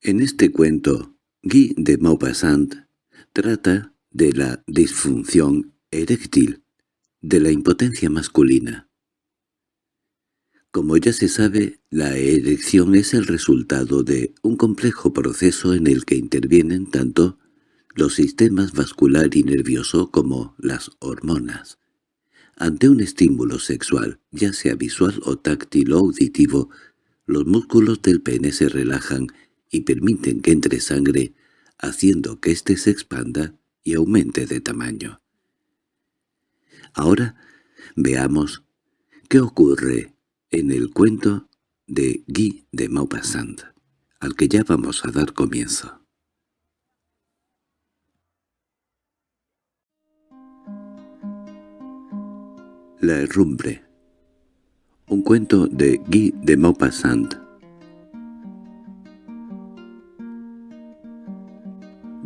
En este cuento, Guy de Maupassant trata de la disfunción eréctil, de la impotencia masculina. Como ya se sabe, la erección es el resultado de un complejo proceso en el que intervienen tanto los sistemas vascular y nervioso como las hormonas. Ante un estímulo sexual, ya sea visual o táctil o auditivo, los músculos del pene se relajan y permiten que entre sangre, haciendo que éste se expanda y aumente de tamaño. Ahora veamos qué ocurre en el cuento de Guy de Maupassant, al que ya vamos a dar comienzo. La herrumbre Un cuento de Guy de Maupassant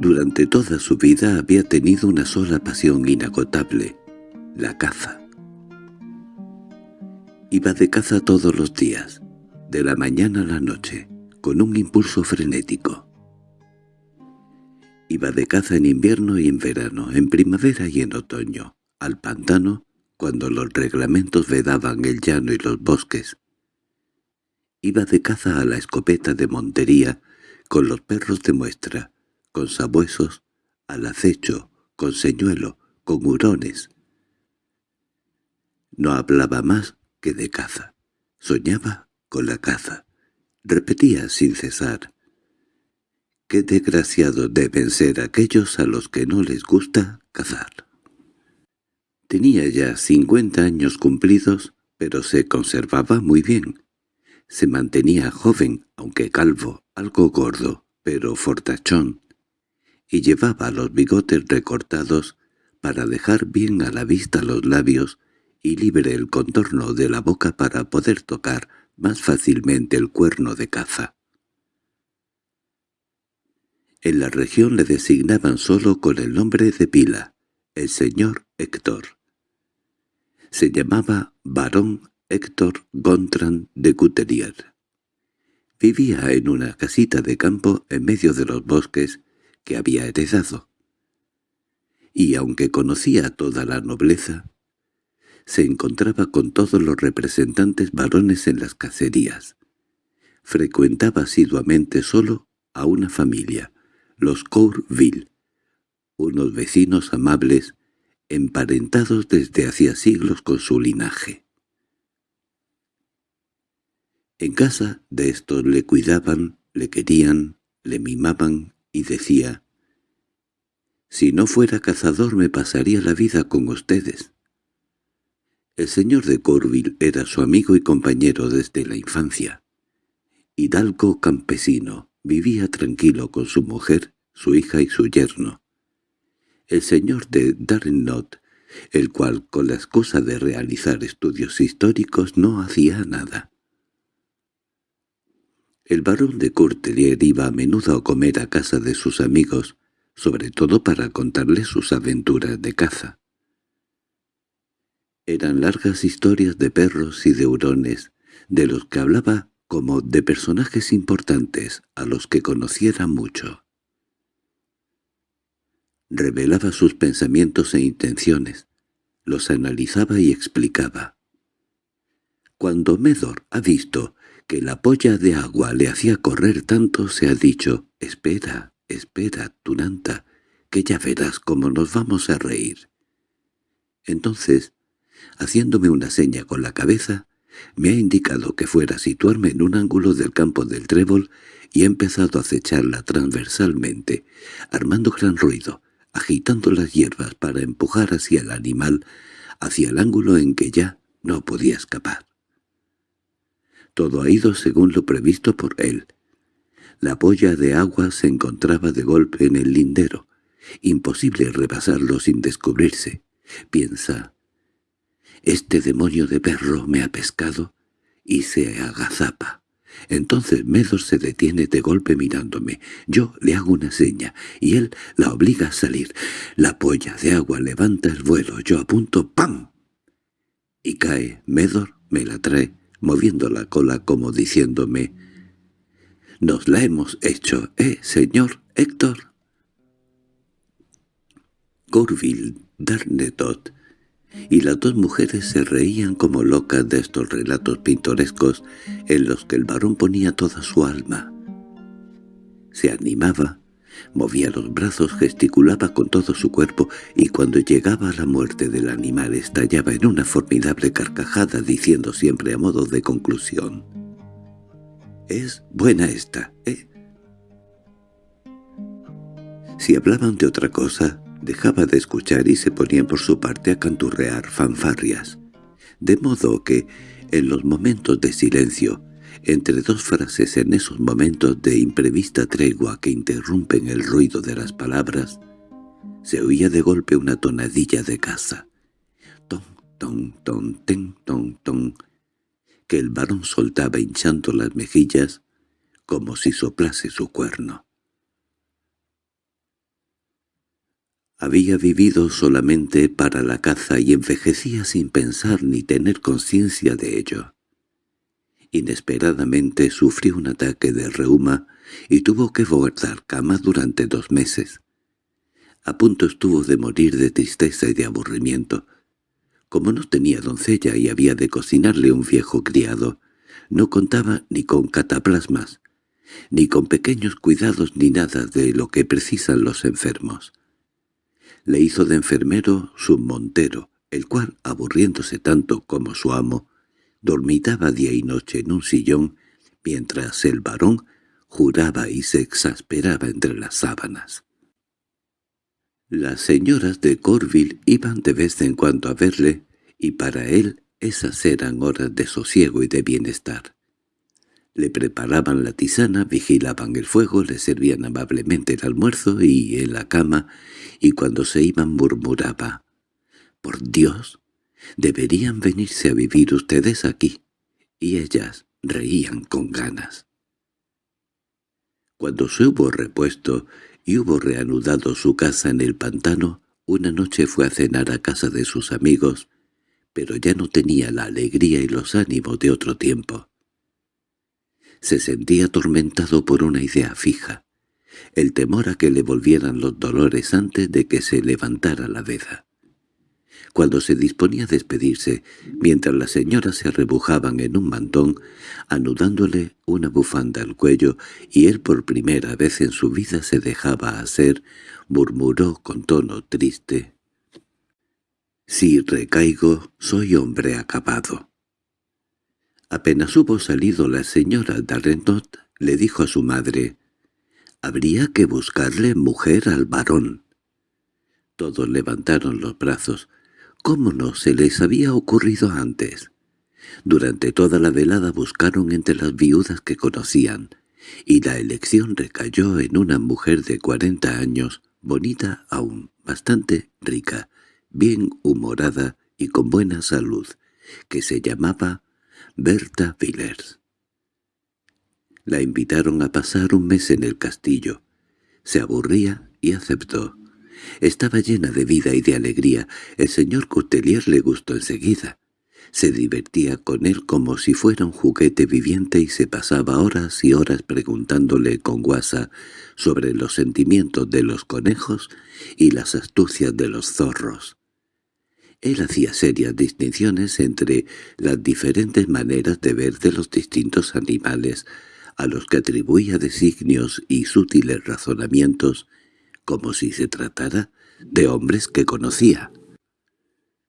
Durante toda su vida había tenido una sola pasión inagotable, la caza. Iba de caza todos los días, de la mañana a la noche, con un impulso frenético. Iba de caza en invierno y en verano, en primavera y en otoño, al pantano, cuando los reglamentos vedaban el llano y los bosques. Iba de caza a la escopeta de montería, con los perros de muestra, con sabuesos, al acecho, con señuelo, con hurones. No hablaba más que de caza. Soñaba con la caza. Repetía sin cesar. «Qué desgraciados deben ser aquellos a los que no les gusta cazar». Tenía ya cincuenta años cumplidos, pero se conservaba muy bien. Se mantenía joven, aunque calvo, algo gordo, pero fortachón, y llevaba los bigotes recortados para dejar bien a la vista los labios y libre el contorno de la boca para poder tocar más fácilmente el cuerno de caza. En la región le designaban solo con el nombre de pila, el señor Héctor. Se llamaba Barón Héctor Gontran de Coutelier. Vivía en una casita de campo en medio de los bosques que había heredado. Y aunque conocía a toda la nobleza, se encontraba con todos los representantes varones en las cacerías. Frecuentaba asiduamente solo a una familia, los Courville, unos vecinos amables emparentados desde hacía siglos con su linaje. En casa de estos le cuidaban, le querían, le mimaban y decía, «Si no fuera cazador me pasaría la vida con ustedes». El señor de Corville era su amigo y compañero desde la infancia. Hidalgo campesino, vivía tranquilo con su mujer, su hija y su yerno el señor de Darnot, el cual con la excusa de realizar estudios históricos no hacía nada. El barón de Courtelier iba a menudo a comer a casa de sus amigos, sobre todo para contarles sus aventuras de caza. Eran largas historias de perros y de hurones, de los que hablaba como de personajes importantes a los que conociera mucho revelaba sus pensamientos e intenciones, los analizaba y explicaba. Cuando Medor ha visto que la polla de agua le hacía correr tanto, se ha dicho, «Espera, espera, Tunanta, que ya verás cómo nos vamos a reír». Entonces, haciéndome una seña con la cabeza, me ha indicado que fuera a situarme en un ángulo del campo del trébol y ha empezado a acecharla transversalmente, armando gran ruido, agitando las hierbas para empujar hacia el animal, hacia el ángulo en que ya no podía escapar. Todo ha ido según lo previsto por él. La boya de agua se encontraba de golpe en el lindero. Imposible rebasarlo sin descubrirse. Piensa, «Este demonio de perro me ha pescado» y se agazapa. Entonces Medor se detiene de golpe mirándome. Yo le hago una seña, y él la obliga a salir. La polla de agua levanta el vuelo, yo apunto ¡pam! Y cae. Medor me la trae, moviendo la cola como diciéndome Nos la hemos hecho, ¿eh, señor Héctor? Corville, Darnetot y las dos mujeres se reían como locas de estos relatos pintorescos en los que el varón ponía toda su alma. Se animaba, movía los brazos, gesticulaba con todo su cuerpo y cuando llegaba a la muerte del animal estallaba en una formidable carcajada diciendo siempre a modo de conclusión «Es buena esta, ¿eh?» Si hablaban de otra cosa, dejaba de escuchar y se ponía por su parte a canturrear fanfarrias, de modo que, en los momentos de silencio, entre dos frases en esos momentos de imprevista tregua que interrumpen el ruido de las palabras, se oía de golpe una tonadilla de caza. Ton, ton, ton, ten, ton, ton, que el varón soltaba hinchando las mejillas como si soplase su cuerno. Había vivido solamente para la caza y envejecía sin pensar ni tener conciencia de ello. Inesperadamente sufrió un ataque de reuma y tuvo que guardar cama durante dos meses. A punto estuvo de morir de tristeza y de aburrimiento. Como no tenía doncella y había de cocinarle un viejo criado, no contaba ni con cataplasmas, ni con pequeños cuidados ni nada de lo que precisan los enfermos le hizo de enfermero su montero, el cual, aburriéndose tanto como su amo, dormitaba día y noche en un sillón, mientras el varón juraba y se exasperaba entre las sábanas. Las señoras de Corville iban de vez en cuando a verle, y para él esas eran horas de sosiego y de bienestar. Le preparaban la tisana, vigilaban el fuego, le servían amablemente el almuerzo y en la cama, y cuando se iban murmuraba, «Por Dios, deberían venirse a vivir ustedes aquí», y ellas reían con ganas. Cuando se hubo repuesto y hubo reanudado su casa en el pantano, una noche fue a cenar a casa de sus amigos, pero ya no tenía la alegría y los ánimos de otro tiempo se sentía atormentado por una idea fija, el temor a que le volvieran los dolores antes de que se levantara la veda. Cuando se disponía a despedirse, mientras las señoras se arrebujaban en un mantón, anudándole una bufanda al cuello, y él por primera vez en su vida se dejaba hacer, murmuró con tono triste, «Si recaigo, soy hombre acabado». Apenas hubo salido la señora Darrentot, le dijo a su madre, «Habría que buscarle mujer al varón». Todos levantaron los brazos. ¿Cómo no se les había ocurrido antes? Durante toda la velada buscaron entre las viudas que conocían, y la elección recayó en una mujer de cuarenta años, bonita aún, bastante rica, bien humorada y con buena salud, que se llamaba Berta Villers. La invitaron a pasar un mes en el castillo. Se aburría y aceptó. Estaba llena de vida y de alegría. El señor Coutelier le gustó enseguida. Se divertía con él como si fuera un juguete viviente y se pasaba horas y horas preguntándole con guasa sobre los sentimientos de los conejos y las astucias de los zorros. Él hacía serias distinciones entre las diferentes maneras de ver de los distintos animales, a los que atribuía designios y sutiles razonamientos, como si se tratara de hombres que conocía.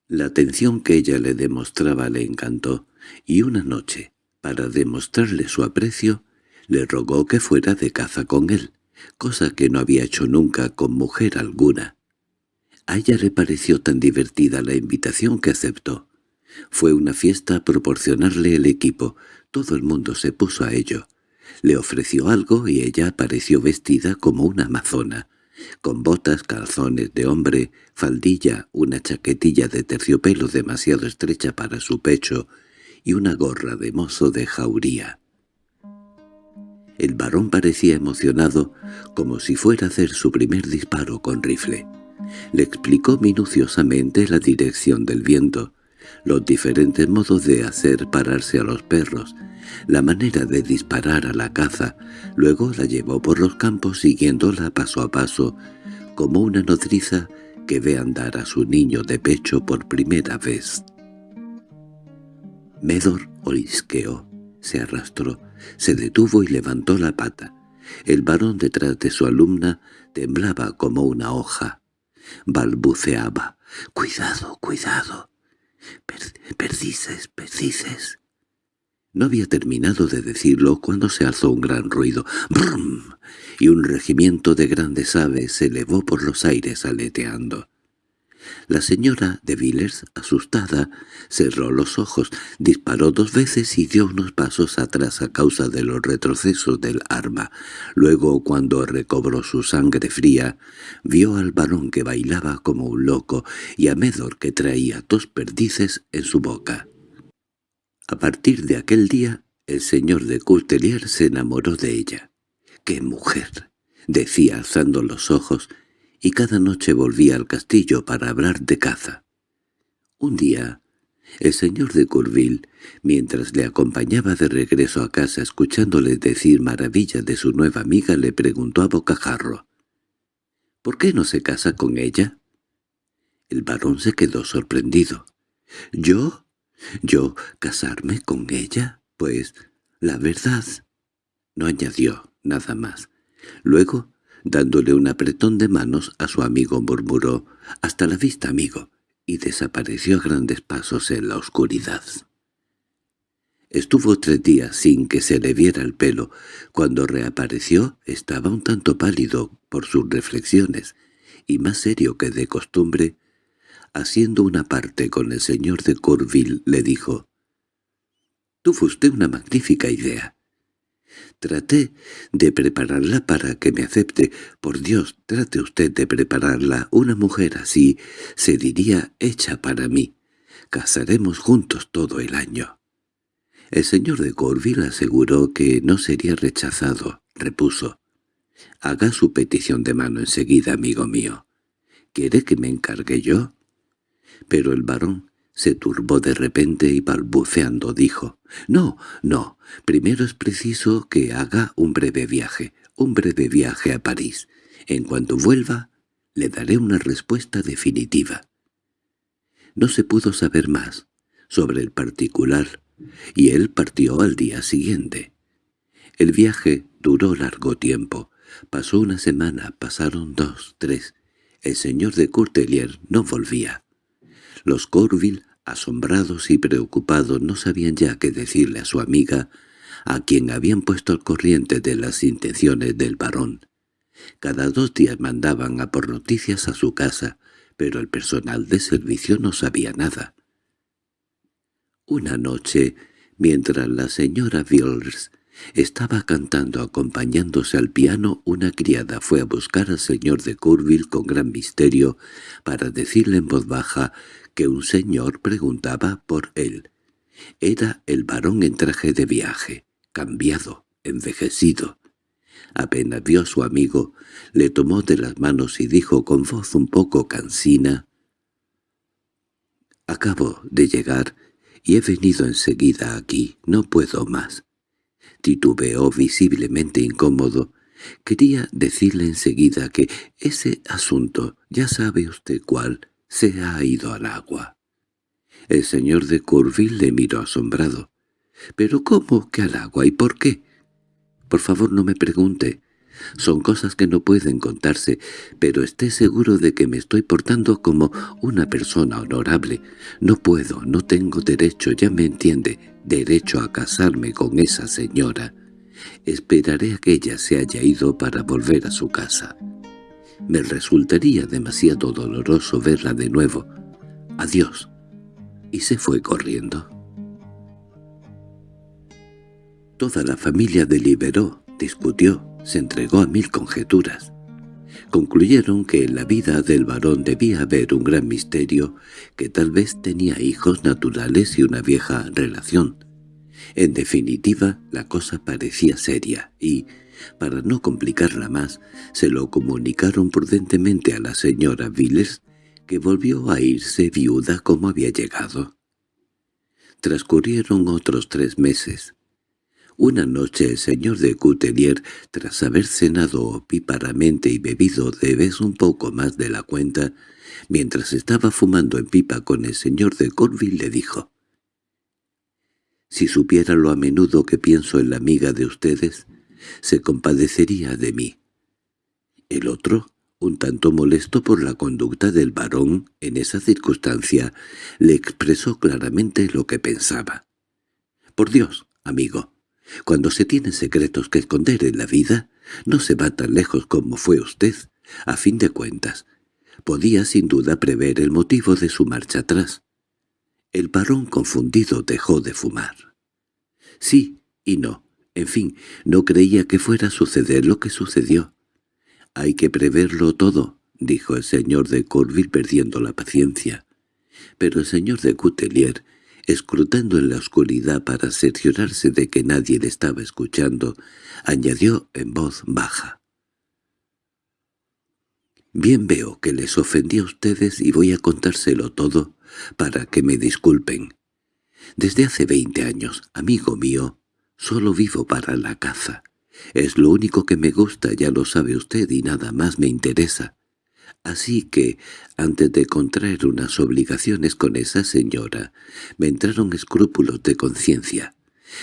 La atención que ella le demostraba le encantó, y una noche, para demostrarle su aprecio, le rogó que fuera de caza con él, cosa que no había hecho nunca con mujer alguna. A ella le pareció tan divertida la invitación que aceptó. Fue una fiesta proporcionarle el equipo. Todo el mundo se puso a ello. Le ofreció algo y ella apareció vestida como una amazona, con botas, calzones de hombre, faldilla, una chaquetilla de terciopelo demasiado estrecha para su pecho y una gorra de mozo de jauría. El varón parecía emocionado, como si fuera a hacer su primer disparo con rifle. Le explicó minuciosamente la dirección del viento, los diferentes modos de hacer pararse a los perros, la manera de disparar a la caza, luego la llevó por los campos siguiéndola paso a paso, como una nodriza que ve andar a su niño de pecho por primera vez. Medor olisqueó, se arrastró, se detuvo y levantó la pata. El varón detrás de su alumna temblaba como una hoja. Balbuceaba. «¡Cuidado, cuidado! Perdices, perdices». No había terminado de decirlo cuando se alzó un gran ruido. ¡Brum! Y un regimiento de grandes aves se elevó por los aires aleteando. La señora de Villers, asustada, cerró los ojos, disparó dos veces y dio unos pasos atrás a causa de los retrocesos del arma. Luego, cuando recobró su sangre fría, vio al varón que bailaba como un loco y a Medor que traía dos perdices en su boca. A partir de aquel día, el señor de Courtelier se enamoró de ella. ¡Qué mujer! —decía alzando los ojos, y cada noche volvía al castillo para hablar de caza. Un día, el señor de Courville, mientras le acompañaba de regreso a casa escuchándole decir maravillas de su nueva amiga, le preguntó a bocajarro, «¿Por qué no se casa con ella?» El varón se quedó sorprendido. «¿Yo?» ¿Yo casarme con ella? Pues, la verdad. No añadió nada más. Luego, dándole un apretón de manos a su amigo murmuró «Hasta la vista, amigo», y desapareció a grandes pasos en la oscuridad. Estuvo tres días sin que se le viera el pelo. Cuando reapareció estaba un tanto pálido por sus reflexiones, y más serio que de costumbre, haciendo una parte con el señor de Corville, le dijo, «Tuvo usted una magnífica idea. Traté de prepararla para que me acepte. Por Dios, trate usted de prepararla. Una mujer así se diría hecha para mí. Casaremos juntos todo el año». El señor de Corville aseguró que no sería rechazado. Repuso, «Haga su petición de mano enseguida, amigo mío. ¿Quiere que me encargue yo?» Pero el varón se turbó de repente y balbuceando dijo, «No, no, primero es preciso que haga un breve viaje, un breve viaje a París. En cuanto vuelva, le daré una respuesta definitiva». No se pudo saber más sobre el particular, y él partió al día siguiente. El viaje duró largo tiempo. Pasó una semana, pasaron dos, tres. El señor de Courtelier no volvía. Los Corville, asombrados y preocupados, no sabían ya qué decirle a su amiga, a quien habían puesto al corriente de las intenciones del varón. Cada dos días mandaban a por noticias a su casa, pero el personal de servicio no sabía nada. Una noche, mientras la señora Villers estaba cantando acompañándose al piano, una criada fue a buscar al señor de Courville con gran misterio para decirle en voz baja que un señor preguntaba por él. Era el varón en traje de viaje, cambiado, envejecido. Apenas vio a su amigo, le tomó de las manos y dijo con voz un poco cansina, «Acabo de llegar y he venido enseguida aquí, no puedo más». Titubeó visiblemente incómodo. Quería decirle enseguida que ese asunto, ya sabe usted cuál, se ha ido al agua. El señor de Courville le miró asombrado. —¿Pero cómo que al agua y por qué? —Por favor no me pregunte. Son cosas que no pueden contarse, pero esté seguro de que me estoy portando como una persona honorable. No puedo, no tengo derecho, ya me entiende, derecho a casarme con esa señora. Esperaré a que ella se haya ido para volver a su casa. Me resultaría demasiado doloroso verla de nuevo. Adiós. Y se fue corriendo. Toda la familia deliberó, discutió, se entregó a mil conjeturas. Concluyeron que en la vida del varón debía haber un gran misterio, que tal vez tenía hijos naturales y una vieja relación. En definitiva, la cosa parecía seria y, para no complicarla más, se lo comunicaron prudentemente a la señora Villers, que volvió a irse viuda como había llegado. Transcurrieron otros tres meses. Una noche el señor de Coutelier, tras haber cenado opíparamente y bebido de vez un poco más de la cuenta, mientras estaba fumando en pipa con el señor de Corville, le dijo «Si supiera lo a menudo que pienso en la amiga de ustedes, se compadecería de mí». El otro, un tanto molesto por la conducta del varón en esa circunstancia, le expresó claramente lo que pensaba. «Por Dios, amigo, cuando se tienen secretos que esconder en la vida, no se va tan lejos como fue usted. A fin de cuentas, podía sin duda prever el motivo de su marcha atrás. El varón confundido dejó de fumar. Sí y no. En fin, no creía que fuera a suceder lo que sucedió. «Hay que preverlo todo», dijo el señor de Courville perdiendo la paciencia. Pero el señor de Coutelier escrutando en la oscuridad para cerciorarse de que nadie le estaba escuchando, añadió en voz baja. «Bien veo que les ofendí a ustedes y voy a contárselo todo para que me disculpen. Desde hace veinte años, amigo mío, solo vivo para la caza. Es lo único que me gusta, ya lo sabe usted, y nada más me interesa. Así que, antes de contraer unas obligaciones con esa señora, me entraron escrúpulos de conciencia.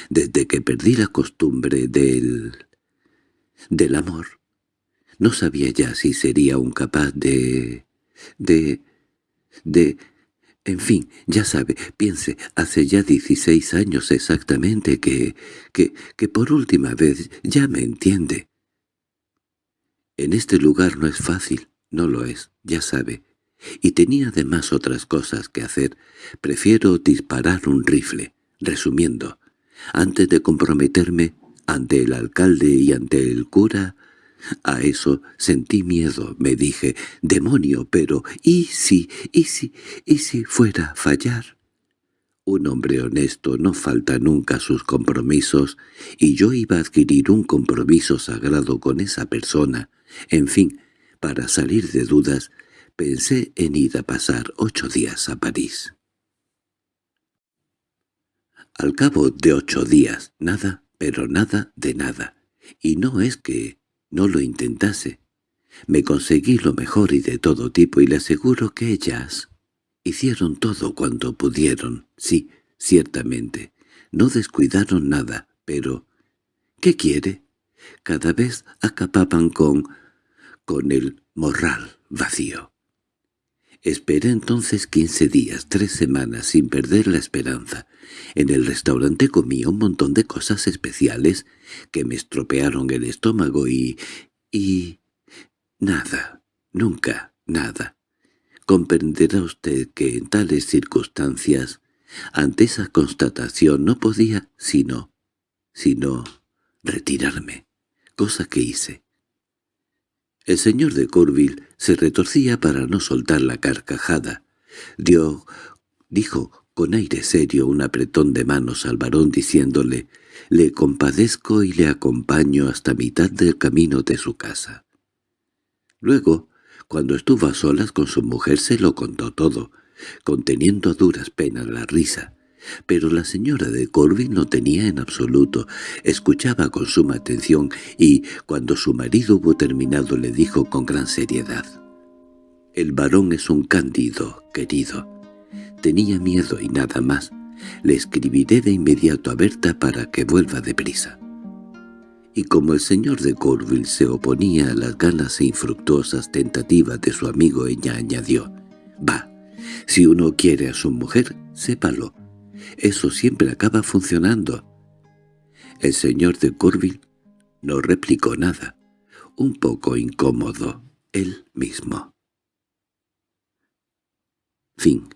Desde que perdí la costumbre del... del amor, no sabía ya si sería un capaz de... de... de... En fin, ya sabe, piense, hace ya dieciséis años exactamente que... que... que por última vez ya me entiende. En este lugar no es fácil, no lo es, ya sabe. Y tenía además otras cosas que hacer. Prefiero disparar un rifle. Resumiendo, antes de comprometerme ante el alcalde y ante el cura, a eso sentí miedo, me dije, demonio, pero ¿y si, y si, y si fuera a fallar? Un hombre honesto no falta nunca a sus compromisos, y yo iba a adquirir un compromiso sagrado con esa persona. En fin, para salir de dudas, pensé en ir a pasar ocho días a París. Al cabo de ocho días, nada, pero nada de nada. Y no es que no lo intentase. Me conseguí lo mejor y de todo tipo y le aseguro que ellas hicieron todo cuanto pudieron. Sí, ciertamente. No descuidaron nada, pero... ¿Qué quiere? Cada vez acapaban con con el morral vacío. Esperé entonces quince días, tres semanas, sin perder la esperanza. En el restaurante comí un montón de cosas especiales que me estropearon el estómago y... y... nada, nunca nada. Comprenderá usted que en tales circunstancias, ante esa constatación no podía sino... sino... retirarme, cosa que hice. El señor de Courville se retorcía para no soltar la carcajada. Dio, dijo con aire serio un apretón de manos al varón diciéndole «Le compadezco y le acompaño hasta mitad del camino de su casa». Luego, cuando estuvo a solas con su mujer se lo contó todo, conteniendo a duras penas la risa. Pero la señora de Corbin no tenía en absoluto, escuchaba con suma atención y, cuando su marido hubo terminado, le dijo con gran seriedad. «El varón es un cándido, querido. Tenía miedo y nada más. Le escribiré de inmediato a Berta para que vuelva deprisa». Y como el señor de Corville se oponía a las ganas e infructuosas tentativas de su amigo, ella añadió, «Va, si uno quiere a su mujer, sépalo, eso siempre acaba funcionando. El señor de Courville no replicó nada, un poco incómodo él mismo. Fin